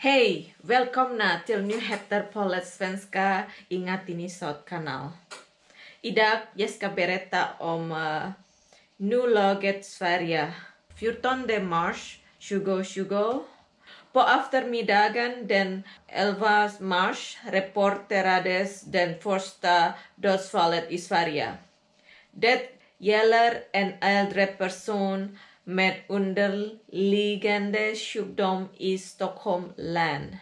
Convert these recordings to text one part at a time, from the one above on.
Hej! Välkomna till nyheter på svenska Inga Tinisot kanal. Idag jag berätta om uh, nuläget Sverige 14 mars 2020. På eftermiddagen den 11 mars rapporterades den första dödsfallet i Sverige. Det gäller en äldre person med underliggande sjukdom i Stockholm län.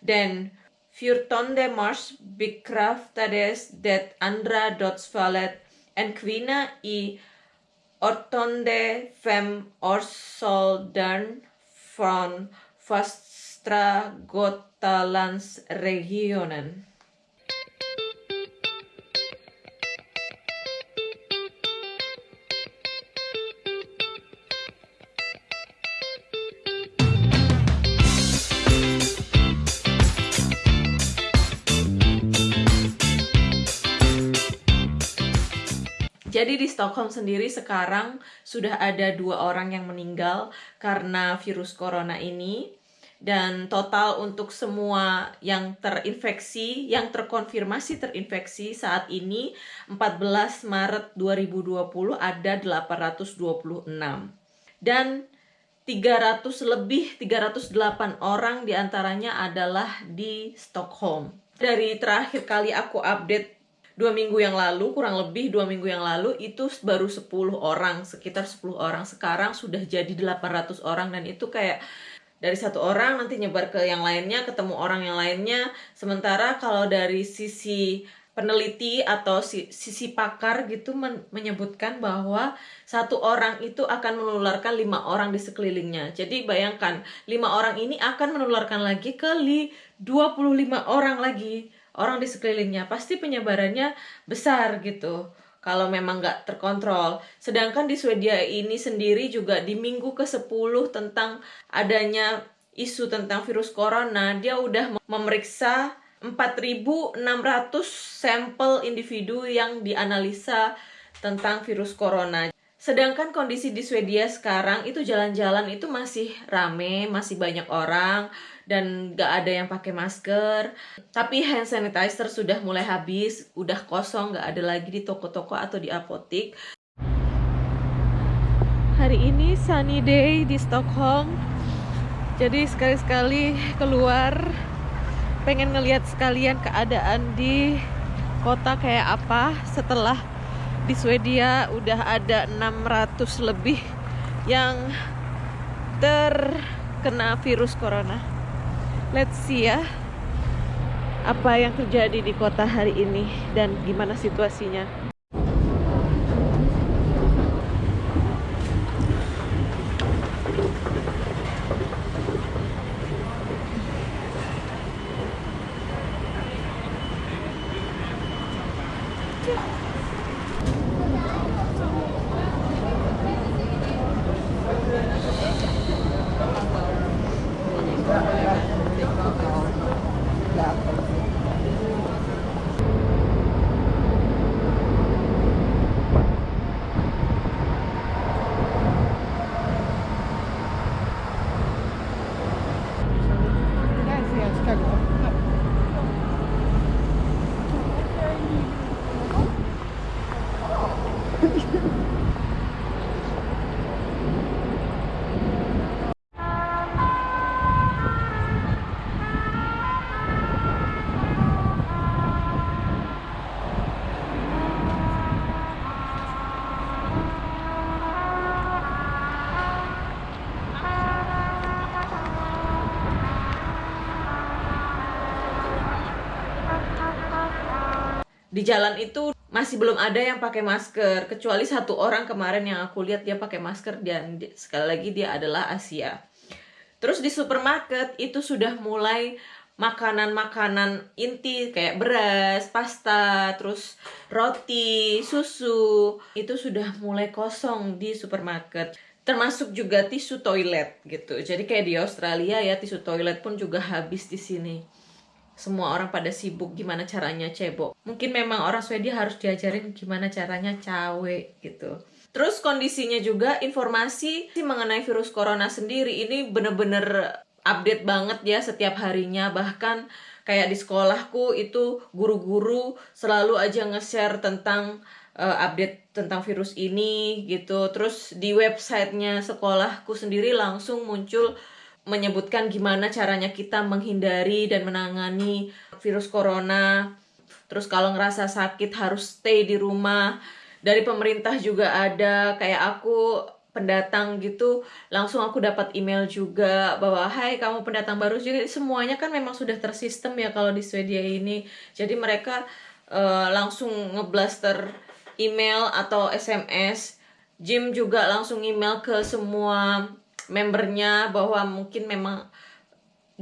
Den 14 mars bekräftades det andra dödsfallet. En kvinna i 85-årsåldern från Västra Götalandsregionen. Jadi di Stockholm sendiri sekarang sudah ada dua orang yang meninggal karena virus corona ini dan total untuk semua yang terinfeksi, yang terkonfirmasi terinfeksi saat ini 14 Maret 2020 ada 826 dan 300 lebih 308 orang di antaranya adalah di Stockholm. Dari terakhir kali aku update dua minggu yang lalu kurang lebih dua minggu yang lalu itu baru 10 orang sekitar 10 orang. Sekarang sudah jadi 800 orang dan itu kayak dari satu orang nanti nyebar ke yang lainnya ketemu orang yang lainnya. Sementara kalau dari sisi peneliti atau sisi pakar gitu men menyebutkan bahwa satu orang itu akan menularkan lima orang di sekelilingnya. Jadi bayangkan lima orang ini akan menularkan lagi ke 25 orang lagi orang di sekelilingnya pasti penyebarannya besar gitu kalau memang nggak terkontrol. Sedangkan di Swedia ini sendiri juga di minggu ke-10 tentang adanya isu tentang virus corona, dia udah memeriksa 4.600 sampel individu yang dianalisa tentang virus corona. Sedangkan kondisi di Swedia sekarang itu jalan-jalan itu masih rame, masih banyak orang dan gak ada yang pakai masker. Tapi hand sanitizer sudah mulai habis, udah kosong, gak ada lagi di toko-toko atau di apotik. Hari ini sunny day di Stockholm. Jadi sekali-sekali keluar pengen ngeliat sekalian keadaan di kota kayak apa setelah di Swedia udah ada 600 lebih yang terkena virus corona. Let's see ya apa yang terjadi di kota hari ini dan gimana situasinya. Di jalan itu masih belum ada yang pakai masker kecuali satu orang kemarin yang aku lihat dia pakai masker dan sekali lagi dia adalah Asia. Terus di supermarket itu sudah mulai makanan-makanan inti kayak beras, pasta, terus roti, susu itu sudah mulai kosong di supermarket. Termasuk juga tisu toilet gitu. Jadi kayak di Australia ya tisu toilet pun juga habis di sini semua orang pada sibuk gimana caranya cebok. Mungkin memang orang Swedia harus diajarin gimana caranya cawe gitu. Terus kondisinya juga informasi mengenai virus corona sendiri ini bener-bener update banget ya setiap harinya bahkan kayak di sekolahku itu guru-guru selalu aja nge-share tentang uh, update tentang virus ini gitu terus di websitenya sekolahku sendiri langsung muncul menyebutkan gimana caranya kita menghindari dan menangani virus corona. Terus kalau ngerasa sakit harus stay di rumah. Dari pemerintah juga ada kayak aku pendatang gitu langsung aku dapat email juga bahwa hai kamu pendatang baru. Jadi semuanya kan memang sudah tersistem ya kalau di Swedia ini. Jadi mereka uh, langsung ngeblaster email atau SMS Jim juga langsung email ke semua membernya bahwa mungkin memang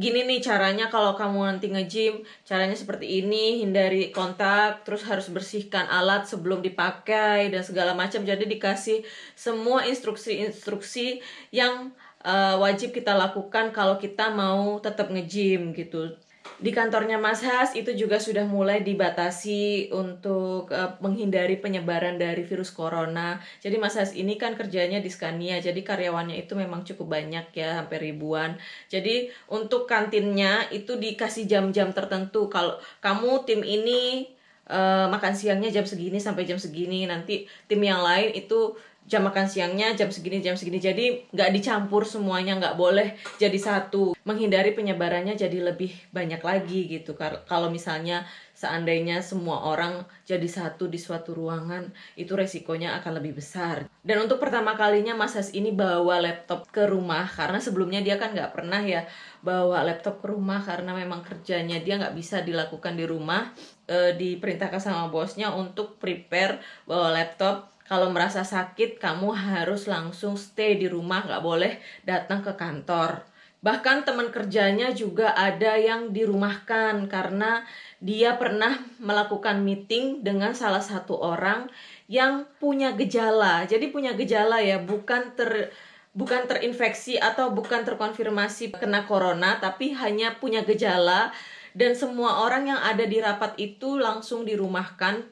gini nih caranya kalau kamu nanti nge-gym caranya seperti ini hindari kontak terus harus bersihkan alat sebelum dipakai dan segala macam. Jadi dikasih semua instruksi-instruksi yang uh, wajib kita lakukan kalau kita mau tetap nge-gym gitu di kantornya Mas Has itu juga sudah mulai dibatasi untuk uh, menghindari penyebaran dari virus corona. Jadi Mas Has ini kan kerjanya di Scania, jadi karyawannya itu memang cukup banyak ya, hampir ribuan. Jadi untuk kantinnya itu dikasih jam-jam tertentu. Kalau kamu tim ini uh, makan siangnya jam segini sampai jam segini, nanti tim yang lain itu jam makan siangnya jam segini jam segini. Jadi nggak dicampur semuanya nggak boleh jadi satu. Menghindari penyebarannya jadi lebih banyak lagi gitu. Kalau misalnya seandainya semua orang jadi satu di suatu ruangan itu resikonya akan lebih besar. Dan untuk pertama kalinya Mas Has ini bawa laptop ke rumah. Karena sebelumnya dia kan nggak pernah ya bawa laptop ke rumah. Karena memang kerjanya dia nggak bisa dilakukan di rumah. E, diperintahkan sama bosnya untuk prepare bawa laptop kalau merasa sakit kamu harus langsung stay di rumah nggak boleh datang ke kantor. Bahkan teman kerjanya juga ada yang dirumahkan karena dia pernah melakukan meeting dengan salah satu orang yang punya gejala. Jadi punya gejala ya bukan ter bukan terinfeksi atau bukan terkonfirmasi kena corona tapi hanya punya gejala. Dan semua orang yang ada di rapat itu langsung dirumahkan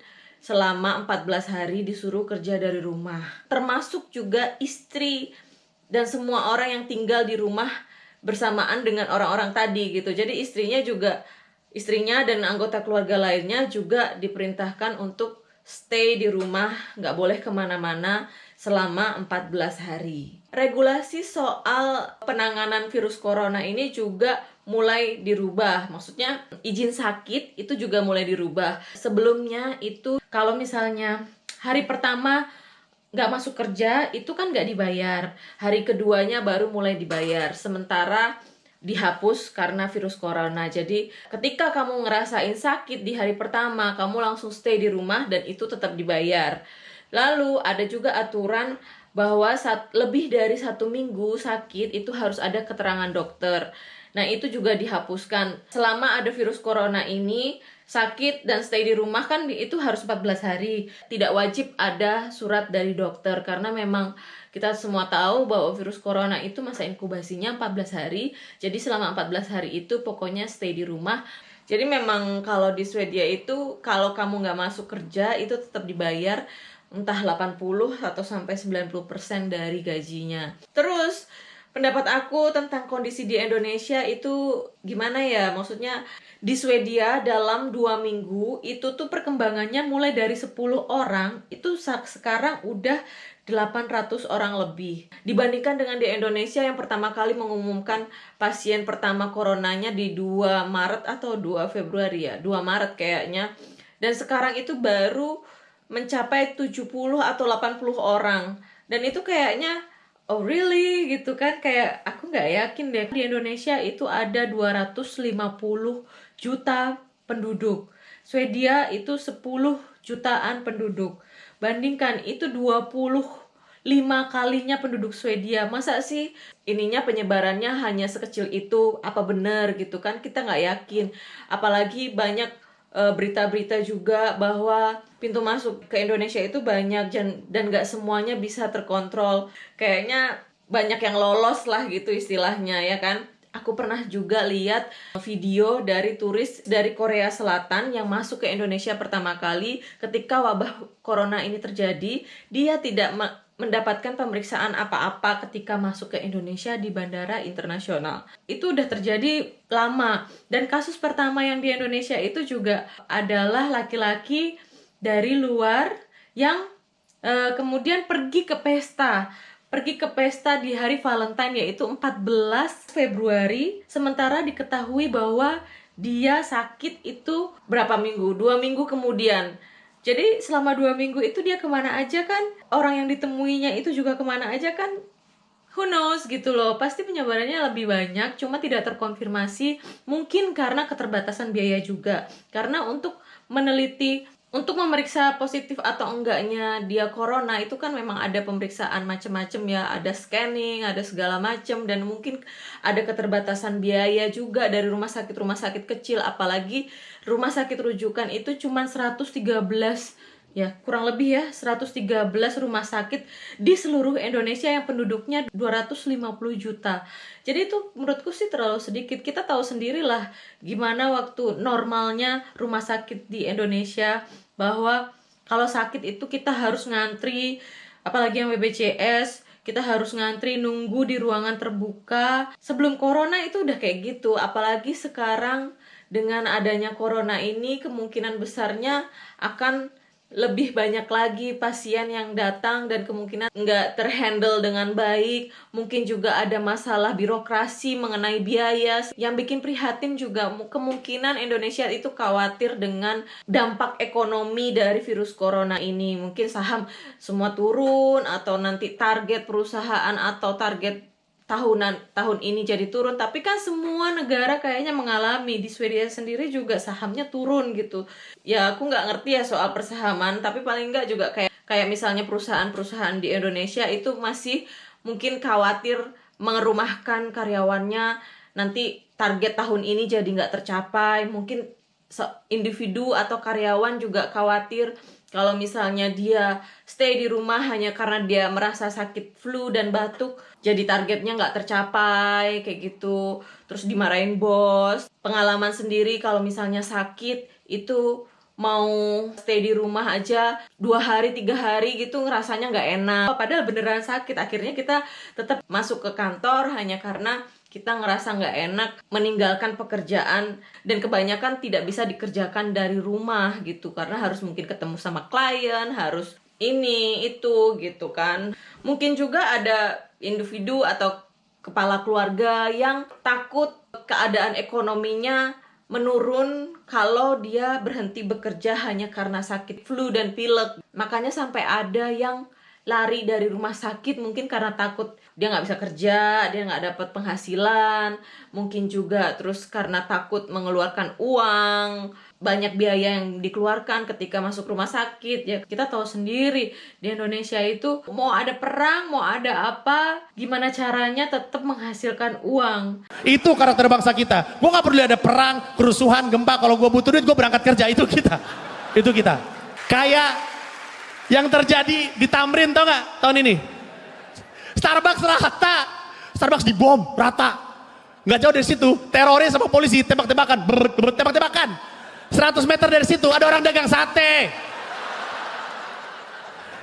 selama 14 hari disuruh kerja dari rumah. Termasuk juga istri dan semua orang yang tinggal di rumah bersamaan dengan orang-orang tadi gitu. Jadi istrinya juga istrinya dan anggota keluarga lainnya juga diperintahkan untuk stay di rumah, nggak boleh ke mana-mana selama 14 hari. Regulasi soal penanganan virus corona ini juga mulai dirubah. Maksudnya izin sakit itu juga mulai dirubah. Sebelumnya itu kalau misalnya hari pertama nggak masuk kerja itu kan nggak dibayar. Hari keduanya baru mulai dibayar. Sementara dihapus karena virus corona. Jadi ketika kamu ngerasain sakit di hari pertama, kamu langsung stay di rumah dan itu tetap dibayar. Lalu ada juga aturan bahwa saat lebih dari satu minggu sakit itu harus ada keterangan dokter. Nah, itu juga dihapuskan. Selama ada virus corona ini, sakit dan stay di rumah kan itu harus 14 hari. Tidak wajib ada surat dari dokter karena memang kita semua tahu bahwa virus corona itu masa inkubasinya 14 hari. Jadi selama 14 hari itu pokoknya stay di rumah. Jadi memang kalau di Swedia itu kalau kamu nggak masuk kerja itu tetap dibayar entah 80 atau sampai 90% dari gajinya. Terus pendapat aku tentang kondisi di Indonesia itu gimana ya? Maksudnya di Swedia dalam dua minggu itu tuh perkembangannya mulai dari 10 orang itu sekarang udah 800 orang lebih. Dibandingkan dengan di Indonesia yang pertama kali mengumumkan pasien pertama coronanya di 2 Maret atau 2 Februari ya 2 Maret kayaknya. Dan sekarang itu baru mencapai 70 atau 80 orang. Dan itu kayaknya oh really? Gitu kan? Kayak aku nggak yakin deh. Di Indonesia itu ada 250 juta penduduk. Swedia itu 10 jutaan penduduk. Bandingkan itu 25 kalinya penduduk Swedia. Masa sih ininya penyebarannya hanya sekecil itu? Apa benar gitu kan? Kita nggak yakin. Apalagi banyak berita-berita juga bahwa pintu masuk ke Indonesia itu banyak dan dan nggak semuanya bisa terkontrol. Kayaknya banyak yang lolos lah gitu istilahnya ya kan aku pernah juga lihat video dari turis dari Korea Selatan yang masuk ke Indonesia pertama kali ketika wabah corona ini terjadi, dia tidak mendapatkan pemeriksaan apa-apa ketika masuk ke Indonesia di bandara internasional. Itu udah terjadi lama. Dan kasus pertama yang di Indonesia itu juga adalah laki-laki dari luar yang uh, kemudian pergi ke pesta pergi ke pesta di hari Valentine yaitu 14 Februari. Sementara diketahui bahwa dia sakit itu berapa minggu? Dua minggu kemudian. Jadi selama dua minggu itu dia ke mana aja kan? Orang yang ditemuinya itu juga ke mana aja kan? Who knows gitu loh. Pasti penyebarannya lebih banyak cuma tidak terkonfirmasi. Mungkin karena keterbatasan biaya juga. Karena untuk meneliti untuk memeriksa positif atau enggaknya dia corona itu kan memang ada pemeriksaan macam-macam ya. Ada scanning ada segala macam dan mungkin ada keterbatasan biaya juga dari rumah sakit rumah sakit kecil. Apalagi rumah sakit rujukan itu cuma 113 ya kurang lebih ya 113 rumah sakit di seluruh Indonesia yang penduduknya 250 juta. Jadi itu menurutku sih terlalu sedikit. Kita tahu sendirilah gimana waktu normalnya rumah sakit di Indonesia bahwa kalau sakit itu kita harus ngantri apalagi yang BPJS kita harus ngantri nunggu di ruangan terbuka sebelum corona itu udah kayak gitu apalagi sekarang dengan adanya corona ini kemungkinan besarnya akan lebih banyak lagi pasien yang datang dan kemungkinan nggak terhandle dengan baik. Mungkin juga ada masalah birokrasi mengenai biaya. Yang bikin prihatin juga kemungkinan Indonesia itu khawatir dengan dampak ekonomi dari virus corona ini. Mungkin saham semua turun atau nanti target perusahaan atau target tahunan tahun ini jadi turun. Tapi kan semua negara kayaknya mengalami. Di Swedia sendiri juga sahamnya turun gitu. Ya aku nggak ngerti ya soal persahaman. Tapi paling nggak juga kayak kayak misalnya perusahaan-perusahaan di Indonesia itu masih mungkin khawatir mengerumahkan karyawannya. Nanti target tahun ini jadi nggak tercapai. Mungkin individu atau karyawan juga khawatir kalau misalnya dia stay di rumah hanya karena dia merasa sakit flu dan batuk, jadi targetnya nggak tercapai kayak gitu. Terus dimarahin bos. Pengalaman sendiri kalau misalnya sakit itu mau stay di rumah aja dua hari tiga hari gitu ngerasanya nggak enak padahal beneran sakit akhirnya kita tetap masuk ke kantor hanya karena kita ngerasa nggak enak meninggalkan pekerjaan dan kebanyakan tidak bisa dikerjakan dari rumah gitu. Karena harus mungkin ketemu sama klien harus ini itu gitu kan. Mungkin juga ada individu atau kepala keluarga yang takut keadaan ekonominya menurun kalau dia berhenti bekerja hanya karena sakit flu dan pilek. Makanya sampai ada yang lari dari rumah sakit mungkin karena takut dia nggak bisa kerja dia nggak dapat penghasilan mungkin juga terus karena takut mengeluarkan uang banyak biaya yang dikeluarkan ketika masuk rumah sakit. Ya kita tahu sendiri di Indonesia itu mau ada perang mau ada apa gimana caranya tetap menghasilkan uang. Itu karakter bangsa kita. Gue nggak perlu ada perang kerusuhan gempa. Kalau gue butuh duit gue berangkat kerja. Itu kita. Itu kita. Kayak yang terjadi di Tamrin tau gak tahun ini? Starbucks rata, Starbucks dibom rata. Gak jauh dari situ, teroris sama polisi tembak-tembakan, tembak-tembakan. 100 meter dari situ ada orang dagang sate.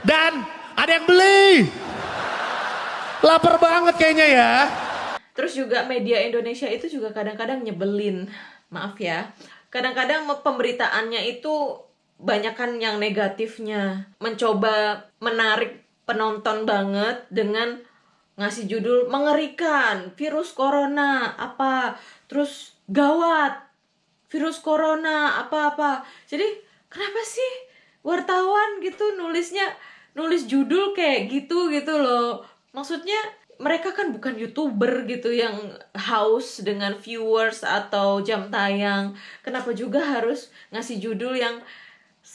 Dan ada yang beli. Lapar banget kayaknya ya. Terus juga media Indonesia itu juga kadang-kadang nyebelin. Maaf ya. Kadang-kadang pemberitaannya itu banyakkan yang negatifnya. Mencoba menarik penonton banget dengan ngasih judul mengerikan virus corona apa terus gawat virus corona apa-apa jadi kenapa sih wartawan gitu nulisnya nulis judul kayak gitu gitu loh. Maksudnya mereka kan bukan youtuber gitu yang haus dengan viewers atau jam tayang. Kenapa juga harus ngasih judul yang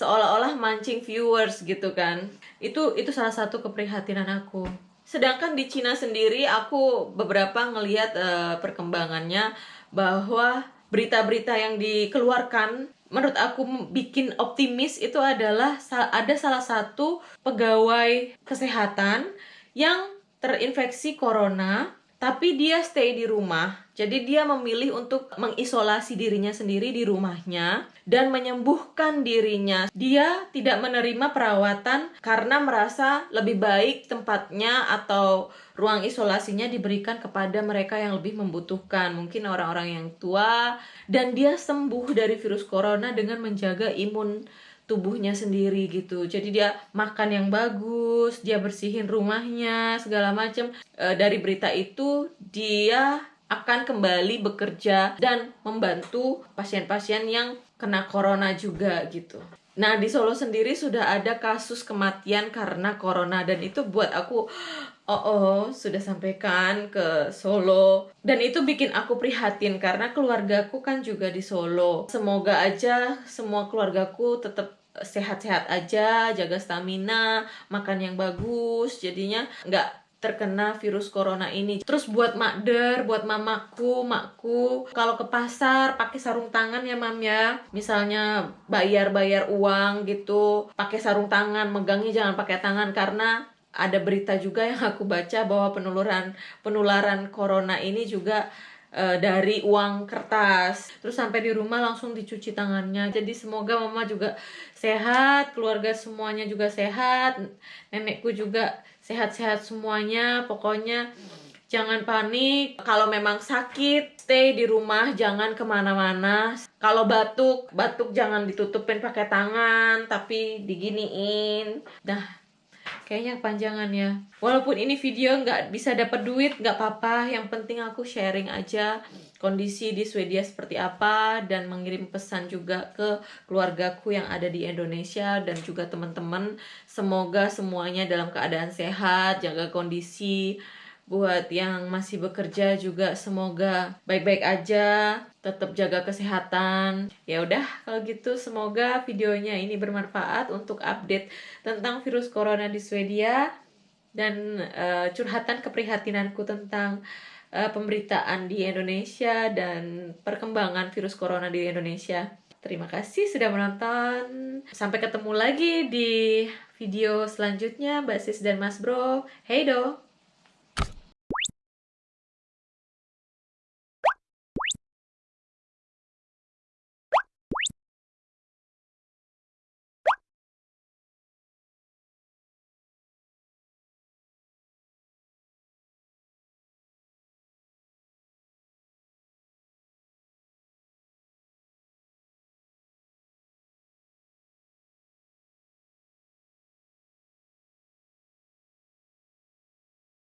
seolah-olah mancing viewers gitu kan. Itu itu salah satu keprihatinan aku. Sedangkan di Cina sendiri aku beberapa ngelihat uh, perkembangannya bahwa berita-berita yang dikeluarkan menurut aku bikin optimis itu adalah ada salah satu pegawai kesehatan yang terinfeksi corona tapi dia stay di rumah. Jadi dia memilih untuk mengisolasi dirinya sendiri di rumahnya dan menyembuhkan dirinya. Dia tidak menerima perawatan karena merasa lebih baik tempatnya atau ruang isolasinya diberikan kepada mereka yang lebih membutuhkan, mungkin orang-orang yang tua dan dia sembuh dari virus corona dengan menjaga imun tubuhnya sendiri gitu. Jadi dia makan yang bagus, dia bersihin rumahnya segala macam. E, dari berita itu dia akan kembali bekerja dan membantu pasien-pasien yang kena corona juga gitu. Nah, di Solo sendiri sudah ada kasus kematian karena corona dan itu buat aku oh, oh sudah sampaikan ke Solo dan itu bikin aku prihatin karena keluargaku kan juga di Solo. Semoga aja semua keluargaku tetap sehat-sehat aja, jaga stamina, makan yang bagus, jadinya nggak terkena virus corona ini. Terus buat makder, buat mamaku, makku, kalau ke pasar pakai sarung tangan ya mam ya. Misalnya bayar-bayar uang gitu, pakai sarung tangan, megangnya jangan pakai tangan karena ada berita juga yang aku baca bahwa penularan penularan corona ini juga uh, dari uang kertas. Terus sampai di rumah langsung dicuci tangannya. Jadi semoga mama juga sehat keluarga semuanya juga sehat nenekku juga sehat-sehat semuanya. Pokoknya jangan panik. Kalau memang sakit stay di rumah jangan ke mana-mana. Kalau batuk batuk jangan ditutupin pakai tangan tapi diginiin. Nah Kayaknya panjangan ya. Walaupun ini video nggak bisa dapat duit, nggak apa-apa. Yang penting aku sharing aja kondisi di Swedia seperti apa dan mengirim pesan juga ke keluargaku yang ada di Indonesia dan juga teman-teman. Semoga semuanya dalam keadaan sehat, jaga kondisi buat yang masih bekerja juga semoga baik-baik aja tetap jaga kesehatan. Ya udah kalau gitu semoga videonya ini bermanfaat untuk update tentang virus corona di Swedia dan uh, curhatan keprihatinanku tentang uh, pemberitaan di Indonesia dan perkembangan virus corona di Indonesia. Terima kasih sudah menonton. Sampai ketemu lagi di video selanjutnya Mbak Sis dan Mas Bro. Hey do